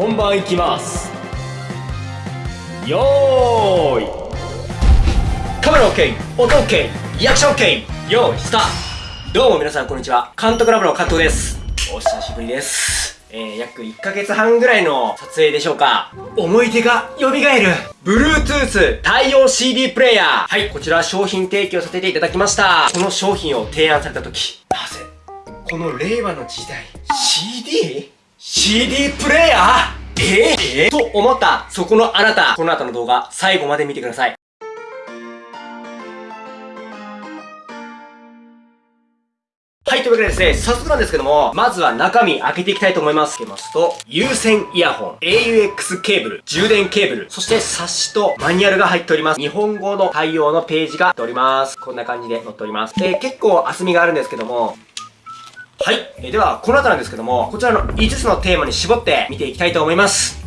本番いきます。よーい。カメラ OK 音 OK リアクション OK よーいスタート。どうも皆さんこんにちは。監督ラボの加藤です。お久しぶりです。えー、約1ヶ月半ぐらいの撮影でしょうか。思い出が蘇る。Bluetooth 対応 CD プレイヤー。はいこちら商品提供させていただきました。この商品を提案された時なぜこの令和の時代 CD? CD プレイヤー？え？ー、え、と思ったそこのあなたこの後の動画最後まで見てくださいはい、というわけでですね、早速なんですけども、まずは中身開けていきたいと思います。開けますと、有線イヤホン、AUX ケーブル、充電ケーブル、そして冊子とマニュアルが入っております。日本語の対応のページが載っております。こんな感じで載っております。えー、結構厚みがあるんですけども、はい。えー、では、この後なんですけども、こちらの5つのテーマに絞って見ていきたいと思います。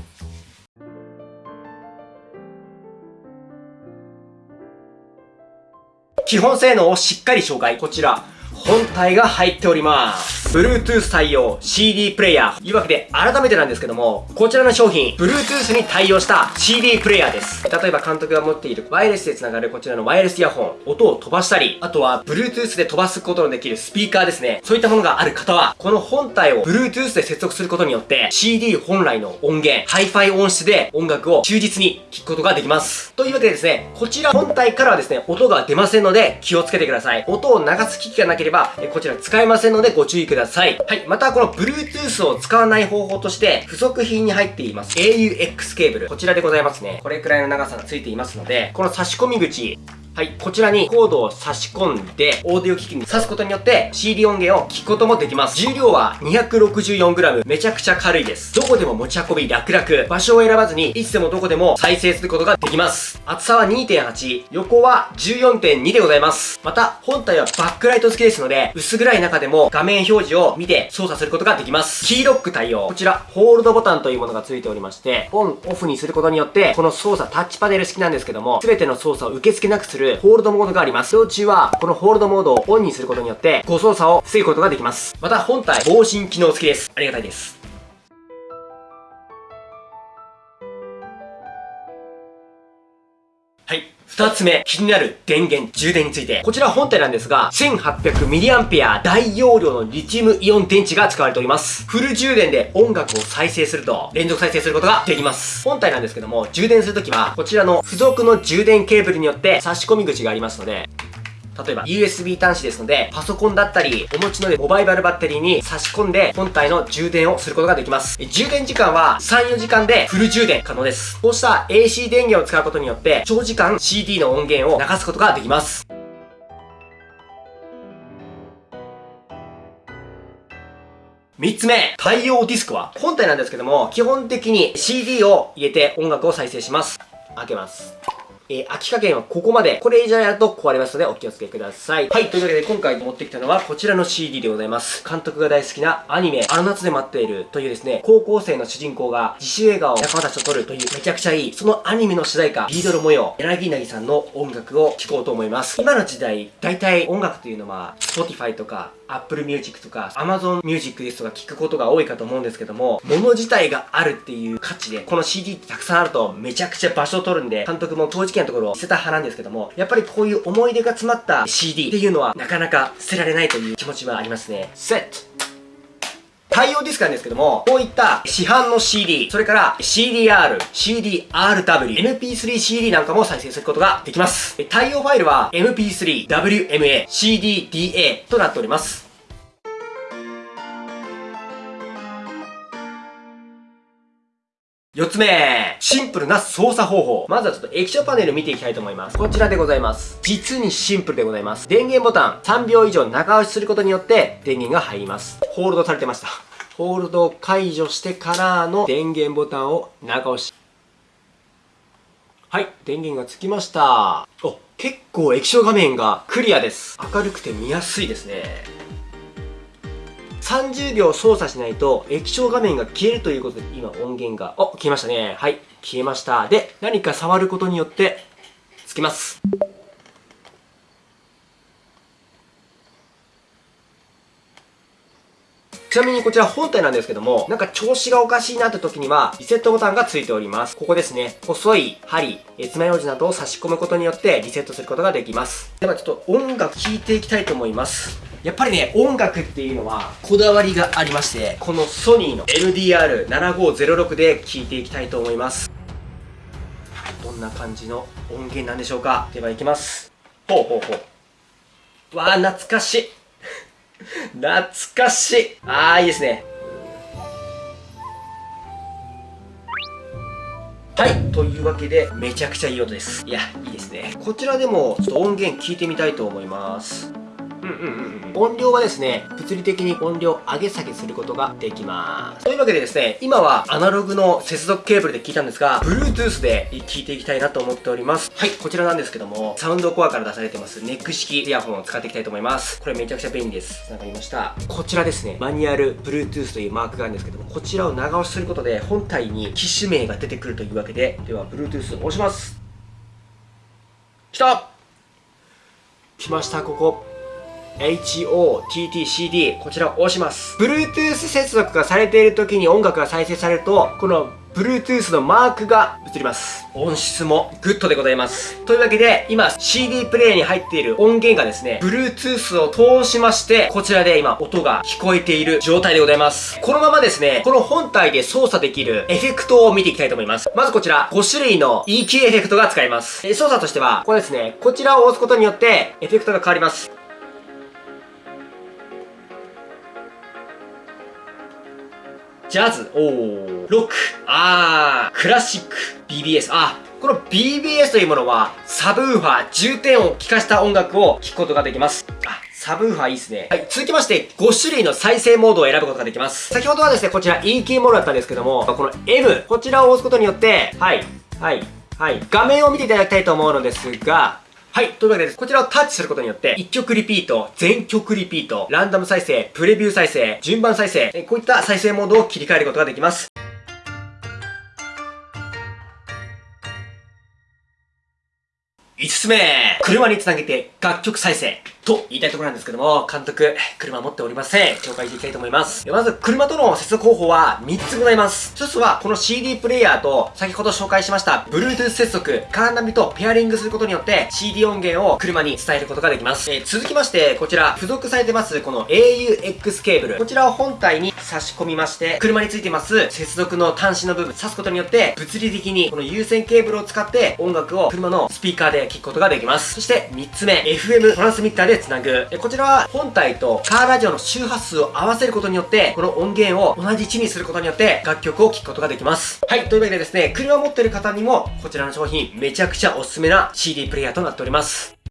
基本性能をしっかり紹介。こちら、本体が入っております。Bluetooth 対応 CD プレイヤー。というわけで、改めてなんですけども、こちらの商品、Bluetooth に対応した CD プレイヤーです。例えば監督が持っているワイヤレスで繋がるこちらのワイヤレスイヤホン、音を飛ばしたり、あとは Bluetooth で飛ばすことのできるスピーカーですね。そういったものがある方は、この本体を Bluetooth で接続することによって、CD 本来の音源、Hi-Fi 音質で音楽を忠実に聴くことができます。というわけでですね、こちら本体からはですね、音が出ませんので気をつけてください。音を流す機器がなければ、こちら使えませんのでご注意ください。ださいはい。また、この Bluetooth を使わない方法として、付属品に入っています AUX ケーブル。こちらでございますね。これくらいの長さがついていますので、この差し込み口、はい。こちらにコードを差し込んで、オーディオ機器に挿すことによって CD 音源を聞くこともできます。重量は 264g。めちゃくちゃ軽いです。どこでも持ち運び楽々。場所を選ばずに、いつでもどこでも再生することができます。厚さは2.8。横は14.2でございます。また、本体はバックライト付きですので、薄暗い中でも画面表示を見て操作することができます。キーロック対応。こちら、ホールドボタンというものが付いておりまして、オン、オフにすることによって、この操作タッチパネル式なんですけども、すべての操作を受け付けなくするるホールドモードがあります。道中は、このホールドモードをオンにすることによって、誤操作を防ぐことができます。また、本体、防振機能付きです。ありがたいです。はい。二つ目、気になる電源、充電について。こちら本体なんですが、1800mAh 大容量のリチウムイオン電池が使われております。フル充電で音楽を再生すると、連続再生することができます。本体なんですけども、充電するときは、こちらの付属の充電ケーブルによって差し込み口がありますので、例えば USB 端子ですので、パソコンだったり、お持ちのモバイバルバッテリーに差し込んで、本体の充電をすることができます。充電時間は3、4時間でフル充電可能です。こうした AC 電源を使うことによって、長時間 CD の音源を流すことができます。3つ目、対応ディスクは本体なんですけども、基本的に CD を入れて音楽を再生します。開けます。えー、秋加減はここまで。これ以上やると壊れますのでお気をつけください。はい、というわけで今回持ってきたのはこちらの CD でございます。監督が大好きなアニメ、あの夏で待っているというですね、高校生の主人公が自主映画を仲間たちと撮るというめちゃくちゃいい、そのアニメの主題歌、ビードル模様、柳なぎさんの音楽を聴こうと思います。今の時代、大体音楽というのは、Spotify とか Apple Music とか Amazon Music ですとか聞くことが多いかと思うんですけども、物自体があるっていう価値で、この CD ってたくさんあるとめちゃくちゃ場所を取るんで、監督も当時正直なところを捨てた派なんですけども、やっぱりこういう思い出が詰まった CD っていうのはなかなか捨てられないという気持ちはありますね。セット対応ディスクなんですけども、こういった市販の CD、それから CDR、CDRW、MP3CD なんかも再生することができます。対応ファイルは MP3、WMA、CDDA となっております。四つ目、シンプルな操作方法。まずはちょっと液晶パネル見ていきたいと思います。こちらでございます。実にシンプルでございます。電源ボタン3秒以上長押しすることによって電源が入ります。ホールドされてました。ホールドを解除してからの電源ボタンを長押し。はい、電源がつきました。お、結構液晶画面がクリアです。明るくて見やすいですね。30秒操作しないと液晶画面が消えるということで今音源が、お、消えましたね。はい、消えました。で、何か触ることによってつきます。ちなみにこちら本体なんですけども、なんか調子がおかしいなって時には、リセットボタンがついております。ここですね。細い針、え爪楊枝などを差し込むことによってリセットすることができます。ではちょっと音楽聴いていきたいと思います。やっぱりね、音楽っていうのはこだわりがありまして、このソニーの LDR7506 で聴いていきたいと思います。どんな感じの音源なんでしょうか？では行きます。ほうほうほう。わあ、懐かしい。懐かしい。ああ、いいですね。はい。というわけで、めちゃくちゃいい音です。いや、いいですね。こちらでも、ちょっと音源聞いてみたいと思います。うんうんうん音量はですね、物理的に音量上げ下げすることができます。というわけでですね、今はアナログの接続ケーブルで聞いたんですが、Bluetooth で聞いていきたいなと思っております。はい、こちらなんですけども、サウンドコアから出されてますネック式イヤホンを使っていきたいと思います。これめちゃくちゃ便利です。繋がりました。こちらですね、マニュアル Bluetooth というマークがあるんですけども、こちらを長押しすることで本体に機種名が出てくるというわけで、では Bluetooth 押します。来た来ました、ここ。 HOTT CD こちらを押します Bluetooth 接続がされている時に音楽が再生されるとこの Bluetooth のマークが映ります。音質もグッドでございます。というわけで、今 CD プレイヤーに入っている音源がですね、Bluetooth を通しまして、こちらで今音が聞こえている状態でございます。このままですね、この本体で操作できるエフェクトを見ていきたいと思います。まずこちら、5種類の EQ エフェクトが使えます。操作としては、ここですね、こちらを押すことによって、エフェクトが変わります。ジャズ、おー、ロック、あー、クラシック、BBS、あ、この BBS というものは、サブウーファー、重低音を効かした音楽を聴くことができます。あ、サブウーファーいいですね。はい。続きまして、5種類の再生モードを選ぶことができます。先ほどはですね、こちら EQ モードだったんですけども、この M、こちらを押すことによって、はい、はい、はい。画面を見ていただきたいと思うのですが、はい。というわけで、こちらをタッチすることによって、一曲リピート、全曲リピート、ランダム再生、プレビュー再生、順番再生、こういった再生モードを切り替えることができます。5つ目車につなげて楽曲再生と言いたいところなんですけども、監督、車持っておりません。紹介していきたいと思います。まず、車との接続方法は3つございます。1つは、この CD プレイヤーと、先ほど紹介しました、Bluetooth 接続、カーナビとペアリングすることによって、CD 音源を車に伝えることができます。えー、続きまして、こちら、付属されてます、この AUX ケーブル。こちらを本体に差し込みまして、車についてます、接続の端子の部分、挿すことによって、物理的に、この有線ケーブルを使って、音楽を車のスピーカーで聴くことができます。そして、3つ目、FM トランスミッターでつなぐ。こちらは本体とカーラジオの周波数を合わせることによって、この音源を同じ位置にすることによって楽曲を聴くことができます。はい、というわけでですね、車を持ってる方にもこちらの商品めちゃくちゃおすすめな CD プレイヤーとなっております。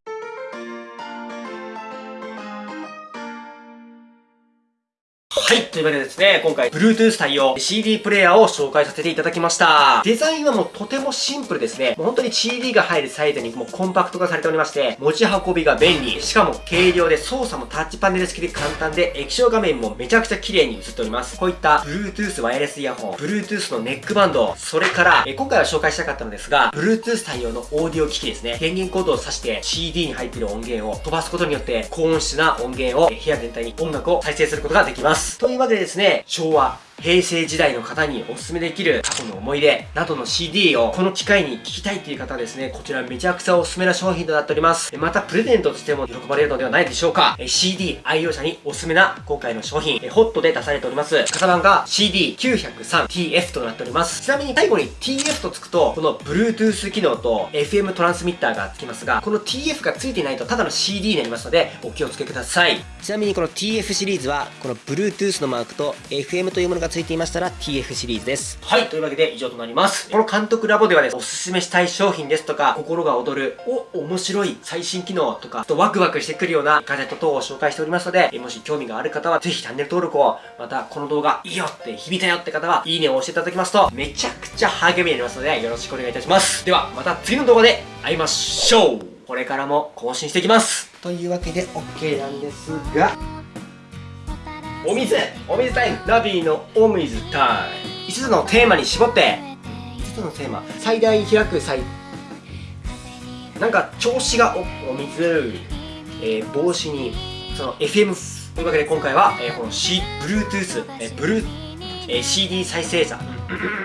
はい。というわけでですね、今回、Bluetooth 対応 CD プレイヤーを紹介させていただきました。デザインはもうとてもシンプルですね。もう本当に CD が入るサイズにもうコンパクト化されておりまして、持ち運びが便利。しかも軽量で操作もタッチパネル式で簡単で、液晶画面もめちゃくちゃ綺麗に映っております。こういった Bluetooth ワイヤレスイヤホン、Bluetooth のネックバンド、それから、え今回は紹介したかったのですが、Bluetooth 対応のオーディオ機器ですね。電源コードを挿して CD に入っている音源を飛ばすことによって、高音質な音源を部屋全体に音楽を再生することができます。というわけでですね、昭和、平成時代の方におすすめできる過去の思い出などの CD をこの機会に聴きたいっていう方はですね、こちらめちゃくちゃおすすめな商品となっております。またプレゼントとしても喜ばれるのではないでしょうか。CD 愛用者におすすめな今回の商品、ホットで出されております。型番が CD903TF となっております。ちなみに最後に TF とつくと、この Bluetooth 機能と FM トランスミッターがつきますが、この TF がついていないとただの CD になりますので、お気をつけください。ちなみにこの TF シリーズは、この Bluetooth のマークと FM というものがついていましたら TF シリーズです。はい、というわけで以上となります。この監督ラボではです、おすすめしたい商品ですとか、心が躍る、お、面白い最新機能とか、とワクワクしてくるようなガジェット等を紹介しておりますので、もし興味がある方はぜひチャンネル登録を、またこの動画いいよって響いたよって方は、いいねを押していただきますと、めちゃくちゃ励みになりますので、よろしくお願いいたします。では、また次の動画で会いましょうこれからも更新していきますというわけで OK なんですが、お水お水タイム。ラビーのお水タイム。5つのテーマに絞って。5つのテーマ。最大開く最なんか調子がおお水、えー、帽子にその FM というわけで今回は、えーこの C、Bluetooth、えー、ブルー、えー CD 再生者